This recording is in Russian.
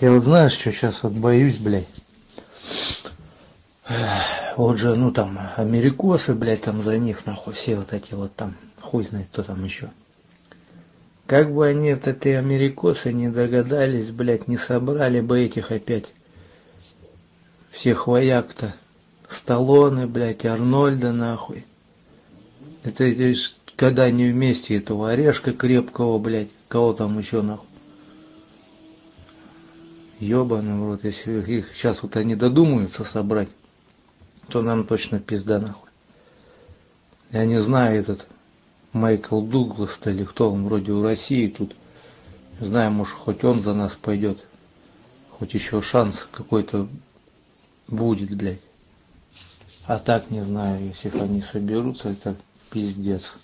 Я вот знаешь, что сейчас вот боюсь, блядь. Вот же, ну там, америкосы, блядь, там за них, нахуй, все вот эти вот там, хуй знает, кто там еще. Как бы они, вот эти америкосы, не догадались, блядь, не собрали бы этих опять всех вояк-то. Сталлоне, блядь, Арнольда, нахуй. Это, это когда они вместе этого орешка крепкого, блядь, кого там еще нахуй. Ёбаный в рот, если их сейчас вот они додумаются собрать, то нам точно пизда нахуй. Я не знаю этот Майкл Дуглас или кто он вроде в России тут. Не знаю, может хоть он за нас пойдет. Хоть еще шанс какой-то будет, блядь. А так не знаю, если они соберутся, это пиздец.